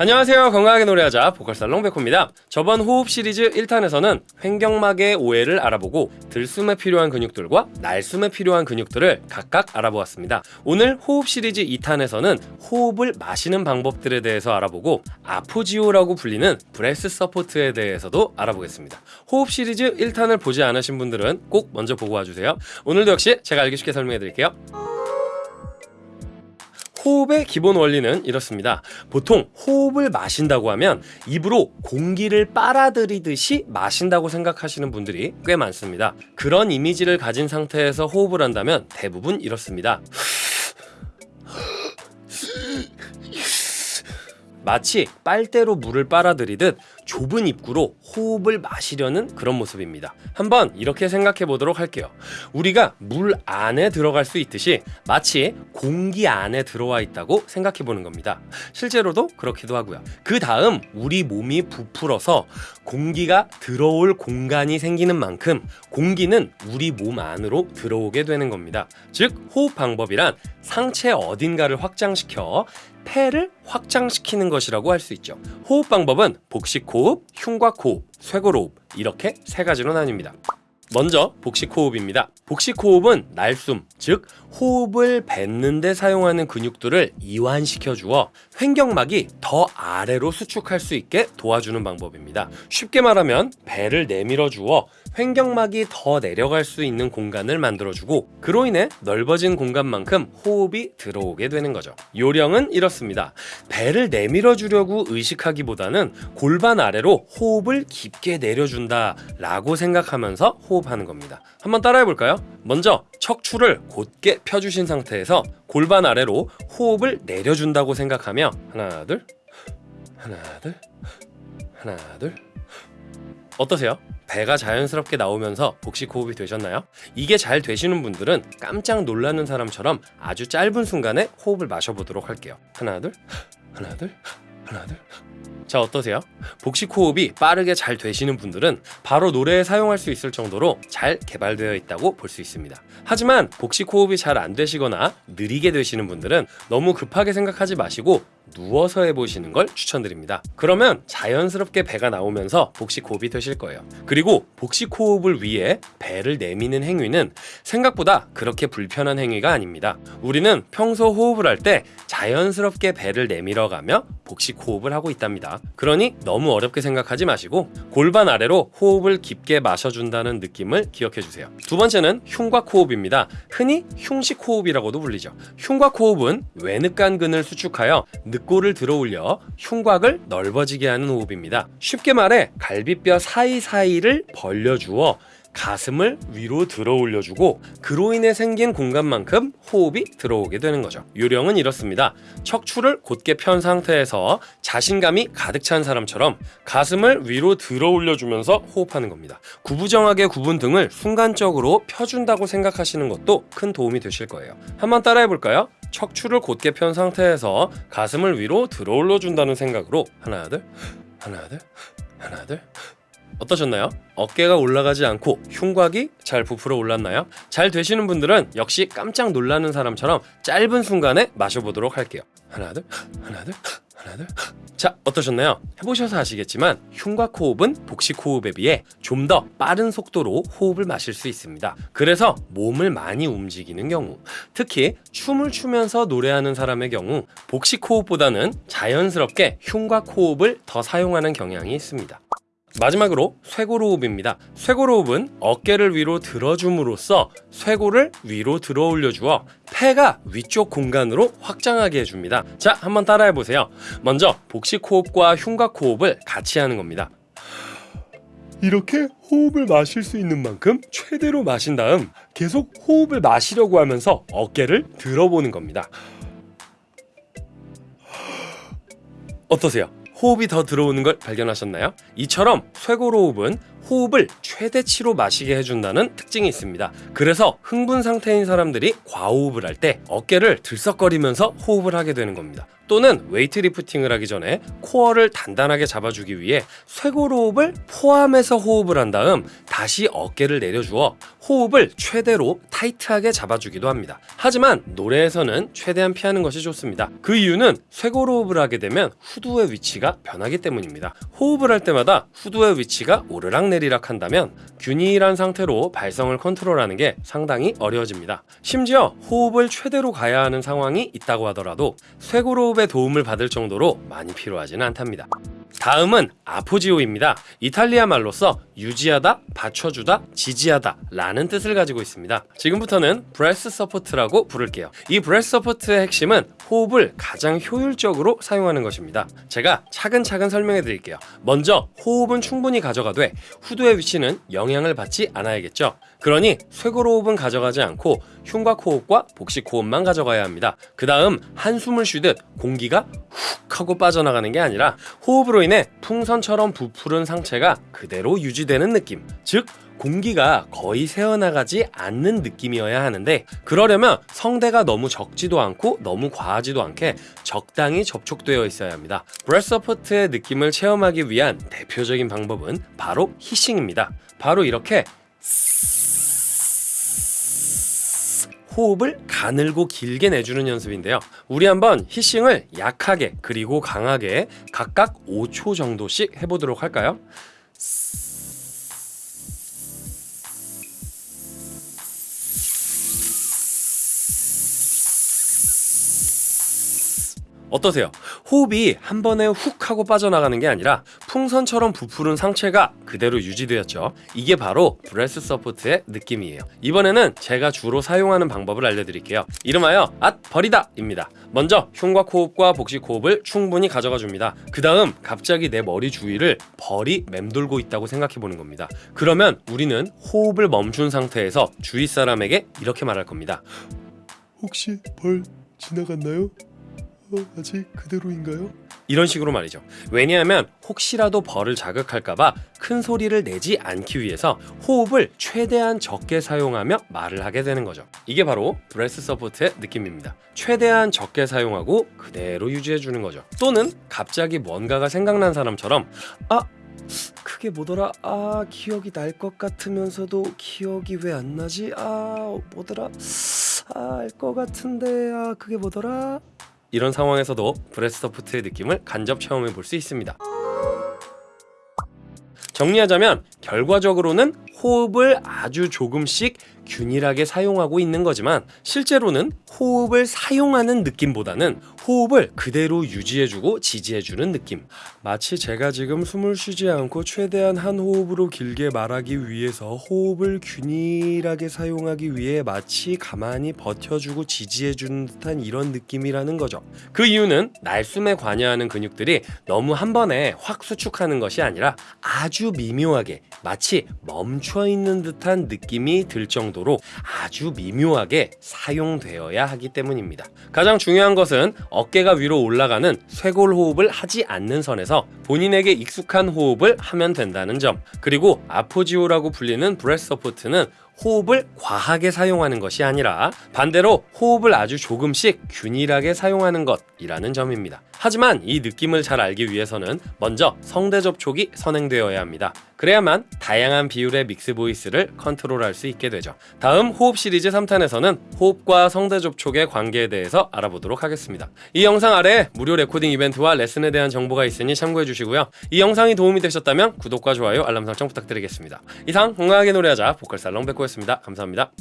안녕하세요. 건강하게 노래하자 보컬살롱 백호입니다. 저번 호흡 시리즈 1탄에서는 횡격막의 오해를 알아보고 들숨에 필요한 근육들과 날숨에 필요한 근육들을 각각 알아보았습니다. 오늘 호흡 시리즈 2탄에서는 호흡을 마시는 방법들에 대해서 알아보고 appoggio라고 불리는 breath support에 대해서도 알아보겠습니다. 호흡 시리즈 1탄을 보지 않으신 분들은 꼭 먼저 보고 와주세요. 오늘도 역시 제가 알기 쉽게 설명해 드릴게요 호흡의 기본 원리는 이렇습니다. 보통 호흡을 마신다고 하면 입으로 공기를 빨아들이듯이 마신다고 생각하시는 분들이 꽤 많습니다. 그런 이미지를 가진 상태에서 호흡을 한다면 대부분 이렇습니다. 마치 빨대로 물을 빨아들이듯 좁은 입구로 호흡을 마시려는 그런 모습입니다. 한번 이렇게 생각해 보도록 할게요. 우리가 물 안에 들어갈 수 있듯이 마치 공기 안에 들어와 있다고 생각해 보는 겁니다. 실제로도 그렇기도 하고요. 그 다음 우리 몸이 부풀어서 공기가 들어올 공간이 생기는 만큼 공기는 우리 몸 안으로 들어오게 되는 겁니다. 즉 호흡 방법이란 상체 어딘가를 확장시켜 폐를 확장시키는 것이라고 할 수 있죠. 호흡 방법은 복식 호흡, 흉곽 호흡, 쇄골 호흡 이렇게 세 가지로 나뉩니다. 먼저 복식호흡입니다. 복식호흡은 날숨, 즉 호흡을 뱉는 데 사용하는 근육들을 이완시켜 주어 횡격막이 더 아래로 수축할 수 있게 도와주는 방법입니다. 쉽게 말하면 배를 내밀어 주어 횡격막이 더 내려갈 수 있는 공간을 만들어주고 그로 인해 넓어진 공간만큼 호흡이 들어오게 되는 거죠. 요령은 이렇습니다. 배를 내밀어 주려고 의식하기보다는 골반 아래로 호흡을 깊게 내려준다 라고 생각하면서 호흡하는 겁니다. 한번 따라해 볼까요? 먼저 척추를 곧게 펴주신 상태에서 골반 아래로 호흡을 내려준다고 생각하며 하나 둘 하나 둘 하나 둘 어떠세요? 배가 자연스럽게 나오면서 복식 호흡이 되셨나요? 이게 잘 되시는 분들은 깜짝 놀라는 사람처럼 아주 짧은 순간에 호흡을 마셔보도록 할게요. 하나 둘 하나 둘 하나 둘 자 어떠세요? 복식 호흡이 빠르게 잘 되시는 분들은 바로 노래에 사용할 수 있을 정도로 잘 개발되어 있다고 볼 수 있습니다. 하지만 복식 호흡이 잘 안 되시거나 느리게 되시는 분들은 너무 급하게 생각하지 마시고 누워서 해보시는 걸 추천드립니다. 그러면 자연스럽게 배가 나오면서 복식 호흡이 되실 거예요. 그리고 복식 호흡을 위해 배를 내미는 행위는 생각보다 그렇게 불편한 행위가 아닙니다. 우리는 평소 호흡을 할 때 자연스럽게 배를 내밀어 가며 복식 호흡을 하고 있답니다. 그러니 너무 어렵게 생각하지 마시고 골반 아래로 호흡을 깊게 마셔준다는 느낌을 기억해 주세요. 두 번째는 흉곽 호흡입니다. 흔히 흉식 호흡이라고도 불리죠. 흉곽 호흡은 외늑간근을 수축하여 늑골을 들어올려 흉곽을 넓어지게 하는 호흡입니다. 쉽게 말해 갈비뼈 사이사이를 벌려주어 가슴을 위로 들어 올려주고 그로 인해 생긴 공간만큼 호흡이 들어오게 되는 거죠. 요령은 이렇습니다. 척추를 곧게 편 상태에서 자신감이 가득 찬 사람처럼 가슴을 위로 들어 올려주면서 호흡하는 겁니다. 구부정하게 구분 등을 순간적으로 펴준다고 생각하시는 것도 큰 도움이 되실 거예요. 한번 따라해 볼까요? 척추를 곧게 편 상태에서 가슴을 위로 들어 올려준다는 생각으로 하나 둘 하나 둘 하나 둘 어떠셨나요? 어깨가 올라가지 않고 흉곽이 잘 부풀어 올랐나요? 잘 되시는 분들은 역시 깜짝 놀라는 사람처럼 짧은 순간에 마셔보도록 할게요. 하나 둘 하나 둘 하나 둘 자, 어떠셨나요? 해보셔서 아시겠지만 흉곽 호흡은 복식 호흡에 비해 좀 더 빠른 속도로 호흡을 마실 수 있습니다. 그래서 몸을 많이 움직이는 경우, 특히 춤을 추면서 노래하는 사람의 경우 복식 호흡보다는 자연스럽게 흉곽 호흡을 더 사용하는 경향이 있습니다. 마지막으로 쇄골호흡입니다. 쇄골호흡은 어깨를 위로 들어줌으로써 쇄골을 위로 들어 올려주어 폐가 위쪽 공간으로 확장하게 해줍니다. 자, 한번 따라해보세요. 먼저 복식호흡과 흉곽호흡을 같이 하는 겁니다. 이렇게 호흡을 마실 수 있는 만큼 최대로 마신 다음 계속 호흡을 마시려고 하면서 어깨를 들어보는 겁니다. 어떠세요? 호흡이 더 들어오는 걸 발견하셨나요? 이처럼 쇄골호흡은 호흡을 최대치로 마시게 해준다는 특징이 있습니다. 그래서 흥분 상태인 사람들이 과호흡을 할 때 어깨를 들썩거리면서 호흡을 하게 되는 겁니다. 또는 weight lifting을 하기 전에 코어를 단단하게 잡아주기 위해 쇄골호흡을 포함해서 호흡을 한 다음 다시 어깨를 내려주어 호흡을 최대로 타이트하게 잡아주기도 합니다. 하지만 노래에서는 최대한 피하는 것이 좋습니다. 그 이유는 쇄골호흡을 하게 되면 후두의 위치가 변하기 때문입니다. 호흡을 할 때마다 후두의 위치가 오르락내리락 한다면 균일한 상태로 발성을 컨트롤하는 게 상당히 어려워집니다. 심지어 호흡을 최대로 가야 하는 상황이 있다고 하더라도 쇄골호흡 의 도움을 받을 정도로 많이 필요하지는 않답니다. 다음은 appoggio입니다. 이탈리아 말로써 유지하다, 받쳐주다, 지지하다 라는 뜻을 가지고 있습니다. 지금부터는 breath support라고 부를게요. 이 breath support의 핵심은 호흡을 가장 효율적으로 사용하는 것입니다. 제가 차근차근 설명해 드릴게요. 먼저 호흡은 충분히 가져가되 후두의 위치는 영향을 받지 않아야겠죠. 그러니 쇄골 호흡은 가져가지 않고 흉곽 호흡과 복식 호흡만 가져가야 합니다. 그 다음 한숨을 쉬듯 공기가 훅 하고 빠져나가는 게 아니라 호흡으로 인해 풍선처럼 부푸른 상체가 그대로 유지되는 느낌. 즉, 공기가 거의 새어나가지 않는 느낌이어야 하는데 그러려면 성대가 너무 적지도 않고 너무 과하지도 않게 적당히 접촉되어 있어야 합니다. breath support의 느낌을 체험하기 위한 대표적인 방법은 바로 hissing입니다. 바로 이렇게 호흡을 가늘고 길게 내주는 연습인데요. 우리 한번 히싱을 약하게 그리고 강하게 각각 5초 정도씩 해보도록 할까요? 어떠세요? 호흡이 한 번에 훅 하고 빠져나가는 게 아니라 풍선처럼 부풀은 상체가 그대로 유지되었죠. 이게 바로 breath support의 느낌이에요. 이번에는 제가 주로 사용하는 방법을 알려드릴게요. 이름하여 앗 벌이다 입니다. 먼저 흉곽 호흡과 복식 호흡을 충분히 가져가 줍니다. 그 다음 갑자기 내 머리 주위를 벌이 맴돌고 있다고 생각해 보는 겁니다. 그러면 우리는 호흡을 멈춘 상태에서 주위 사람에게 이렇게 말할 겁니다. 혹시 벌 지나갔나요? 어, 아직 그대로인가요? 이런 식으로 말이죠. 왜냐하면 혹시라도 벌을 자극할까봐 큰 소리를 내지 않기 위해서 호흡을 최대한 적게 사용하며 말을 하게 되는 거죠. 이게 바로 breath support의 느낌입니다. 최대한 적게 사용하고 그대로 유지해주는 거죠. 또는 갑자기 뭔가가 생각난 사람처럼 아 그게 뭐더라? 아 기억이 날 것 같으면서도 기억이 왜 안 나지? 아 뭐더라? 아 알 것 같은데 아 그게 뭐더라? 이런 상황에서도 breath support의 느낌을 간접 체험해 볼 수 있습니다. 정리하자면 결과적으로는 호흡을 아주 조금씩 균일하게 사용하고 있는 거지만 실제로는 호흡을 사용하는 느낌보다는 호흡을 그대로 유지해주고 지지해주는 느낌 마치 제가 지금 숨을 쉬지 않고 최대한 한 호흡으로 길게 말하기 위해서 호흡을 균일하게 사용하기 위해 마치 가만히 버텨주고 지지해주는 듯한 이런 느낌이라는 거죠 그 이유는 날숨에 관여하는 근육들이 너무 한 번에 확 수축하는 것이 아니라 아주 미묘하게 마치 멈춰 있는 듯한 느낌이 들 정도로 아주 미묘하게 사용되어야 하기 때문입니다. 가장 중요한 것은 어깨가 위로 올라가는 쇄골 호흡을 하지 않는 선에서 본인에게 익숙한 호흡을 하면 된다는 점 그리고 appoggio라고 불리는 breath support는 호흡을 과하게 사용하는 것이 아니라 반대로 호흡을 아주 조금씩 균일하게 사용하는 것이라는 점입니다. 하지만 이 느낌을 잘 알기 위해서는 먼저 성대 접촉이 선행되어야 합니다. 그래야만 다양한 비율의 mix voice를 컨트롤할 수 있게 되죠. 다음 호흡 시리즈 3탄에서는 호흡과 성대 접촉의 관계에 대해서 알아보도록 하겠습니다. 이 영상 아래 무료 레코딩 이벤트와 레슨에 대한 정보가 있으니 참고해 주시고요. 이 영상이 도움이 되셨다면 구독과 좋아요, 알람 설정 부탁드리겠습니다. 이상 건강하게 노래하자 보컬살롱 백호였습니다. 감사합니다.